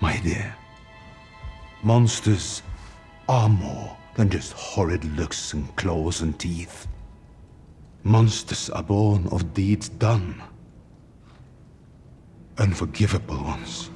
My dear, monsters are more than just horrid looks and claws and teeth. Monsters are born of deeds done. Unforgivable ones.